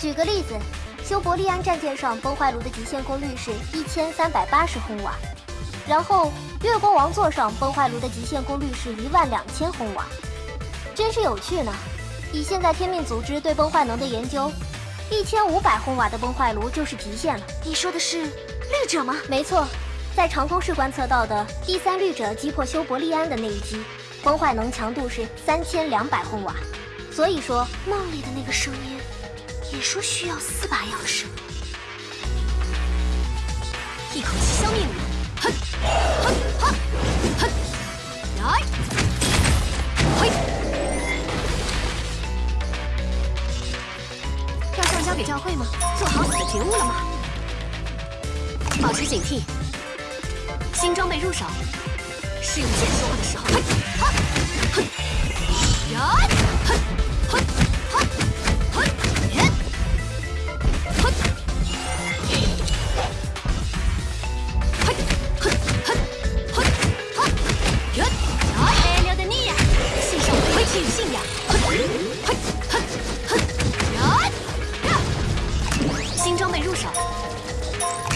举个例子，修伯利安战舰上崩坏炉的极限功率是一千三百八十轰瓦，然后月光王座上崩坏炉的极限功率是一万两千轰瓦，真是有趣呢。以现在天命组织对崩坏能的研究，一千五百轰瓦的崩坏炉就是极限了。你说的是绿者吗？没错，在长空室观测到的第三绿者击破修伯利安的那一击，崩坏能强度是三千两百轰瓦。所以说，梦里的那个声音也说需要四把钥匙，一口气消灭你！哼哼哼哼！来，嘿！要上交给教会吗？做好你的觉悟了吗？保持警惕，新装备入手，是用剑说话的时候。嘿，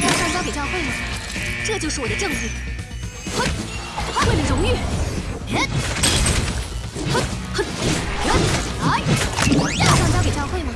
要上交给教会吗？这就是我的证据为了荣誉。来上交给教会吗？